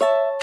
you